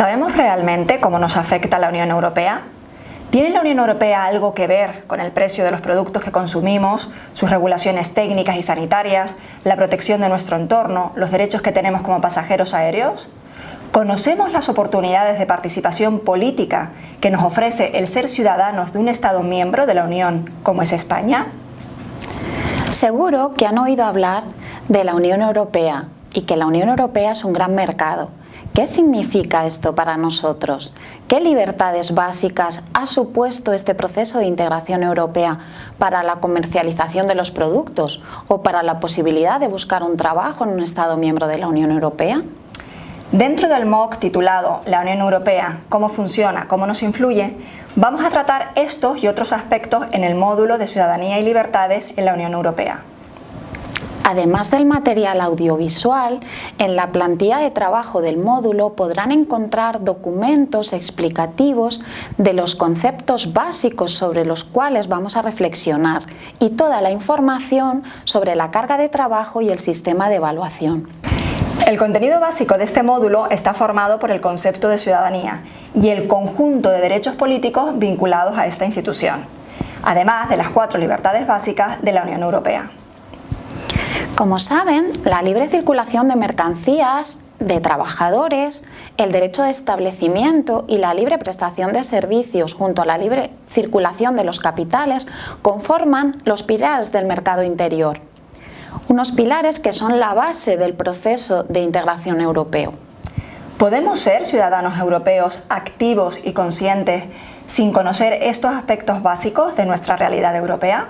directamente cómo nos afecta la Unión Europea? ¿Tiene la Unión Europea algo que ver con el precio de los productos que consumimos, sus regulaciones técnicas y sanitarias, la protección de nuestro entorno, los derechos que tenemos como pasajeros aéreos? ¿Conocemos las oportunidades de participación política que nos ofrece el ser ciudadanos de un Estado miembro de la Unión como es España? Seguro que han oído hablar de la Unión Europea y que la Unión Europea es un gran mercado ¿Qué significa esto para nosotros? ¿Qué libertades básicas ha supuesto este proceso de integración europea para la comercialización de los productos o para la posibilidad de buscar un trabajo en un Estado miembro de la Unión Europea? Dentro del MOOC titulado La Unión Europea, cómo funciona, cómo nos influye, vamos a tratar estos y otros aspectos en el módulo de Ciudadanía y Libertades en la Unión Europea. Además del material audiovisual, en la plantilla de trabajo del módulo podrán encontrar documentos explicativos de los conceptos básicos sobre los cuales vamos a reflexionar y toda la información sobre la carga de trabajo y el sistema de evaluación. El contenido básico de este módulo está formado por el concepto de ciudadanía y el conjunto de derechos políticos vinculados a esta institución, además de las cuatro libertades básicas de la Unión Europea. Como saben, la libre circulación de mercancías, de trabajadores, el derecho de establecimiento y la libre prestación de servicios junto a la libre circulación de los capitales conforman los pilares del mercado interior. Unos pilares que son la base del proceso de integración europeo. ¿Podemos ser ciudadanos europeos activos y conscientes sin conocer estos aspectos básicos de nuestra realidad europea?